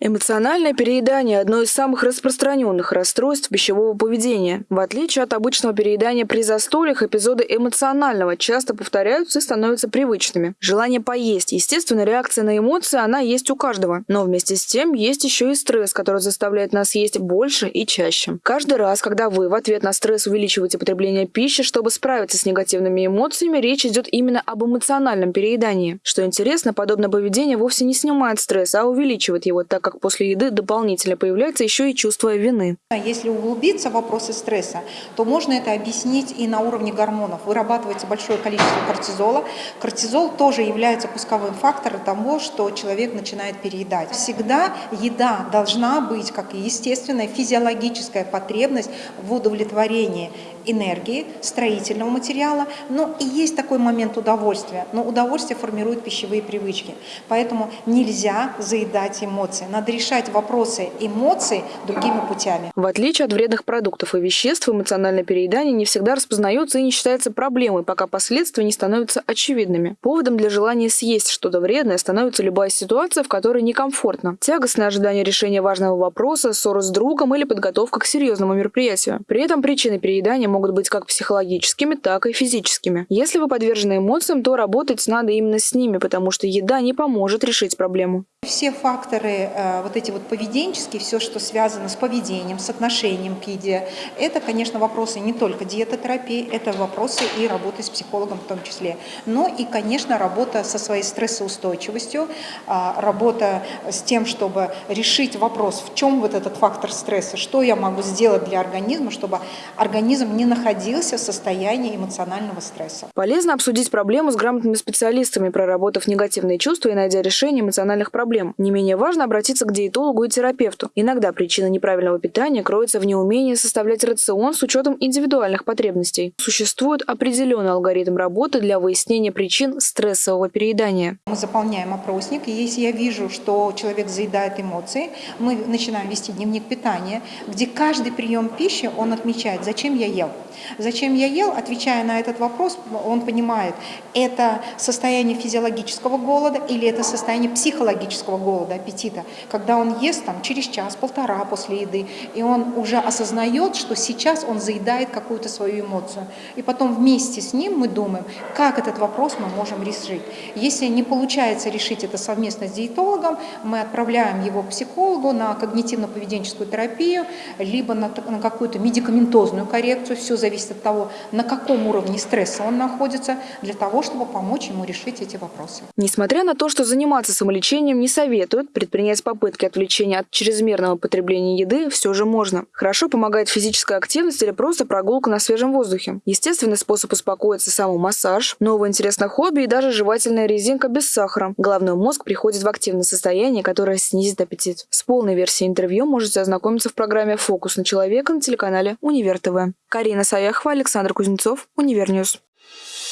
Эмоциональное переедание – одно из самых распространенных расстройств пищевого поведения. В отличие от обычного переедания при застольях, эпизоды эмоционального часто повторяются и становятся привычными. Желание поесть – естественно, реакция на эмоции, она есть у каждого. Но вместе с тем есть еще и стресс, который заставляет нас есть больше и чаще. Каждый раз, когда вы в ответ на стресс увеличиваете потребление пищи, чтобы справиться с негативными эмоциями, речь идет именно об эмоциональном переедании. Что интересно, подобное поведение вовсе не снимает стресс, а увеличивает его, так как после еды дополнительно появляется еще и чувство вины. Если углубиться в вопросы стресса, то можно это объяснить и на уровне гормонов. Вырабатывается большое количество кортизола. Кортизол тоже является пусковым фактором того, что человек начинает переедать. Всегда еда должна быть, как естественная физиологическая потребность в удовлетворении энергии, строительного материала, но и есть такой момент удовольствия. Но удовольствие формирует пищевые привычки. Поэтому нельзя заедать эмоции надо решать вопросы эмоций другими путями. В отличие от вредных продуктов и веществ, эмоциональное переедание не всегда распознается и не считается проблемой, пока последствия не становятся очевидными. Поводом для желания съесть что-то вредное становится любая ситуация, в которой некомфортно. Тягостное ожидание решения важного вопроса, ссора с другом или подготовка к серьезному мероприятию. При этом причины переедания могут быть как психологическими, так и физическими. Если вы подвержены эмоциям, то работать надо именно с ними, потому что еда не поможет решить проблему. Все факторы э, вот эти вот поведенческие, все, что связано с поведением, с отношением к еде, это, конечно, вопросы не только диетотерапии, это вопросы и работы с психологом в том числе. Но и, конечно, работа со своей стрессоустойчивостью, а, работа с тем, чтобы решить вопрос, в чем вот этот фактор стресса, что я могу сделать для организма, чтобы организм не находился в состоянии эмоционального стресса. Полезно обсудить проблему с грамотными специалистами, проработав негативные чувства и найдя решение эмоциональных проблем проблем. Не менее важно обратиться к диетологу и терапевту. Иногда причина неправильного питания кроется в неумении составлять рацион с учетом индивидуальных потребностей. Существует определенный алгоритм работы для выяснения причин стрессового переедания. Мы заполняем опросник, и если я вижу, что человек заедает эмоции, мы начинаем вести дневник питания, где каждый прием пищи он отмечает, зачем я ел. Зачем я ел, отвечая на этот вопрос, он понимает, это состояние физиологического голода или это состояние психологического голода, аппетита. Когда он ест там, через час-полтора после еды, и он уже осознает, что сейчас он заедает какую-то свою эмоцию. И потом вместе с ним мы думаем, как этот вопрос мы можем решить. Если не получается решить это совместно с диетологом, мы отправляем его к психологу на когнитивно-поведенческую терапию, либо на, на какую-то медикаментозную коррекцию. Все зависит от того, на каком уровне стресса он находится, для того, чтобы помочь ему решить эти вопросы. Несмотря на то, что заниматься самолечением не советуют, предпринять попытки отвлечения от чрезмерного потребления еды все же можно. Хорошо помогает физическая активность или просто прогулка на свежем воздухе. Естественный способ успокоиться – самомассаж, новое интересное хобби и даже жевательная резинка без сахара. Головной мозг приходит в активное состояние, которое снизит аппетит. С полной версией интервью можете ознакомиться в программе «Фокус на человека» на телеканале Универ ТВ. Карина Саяхова, Александр Кузнецов, Univer News.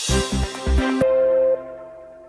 Thank you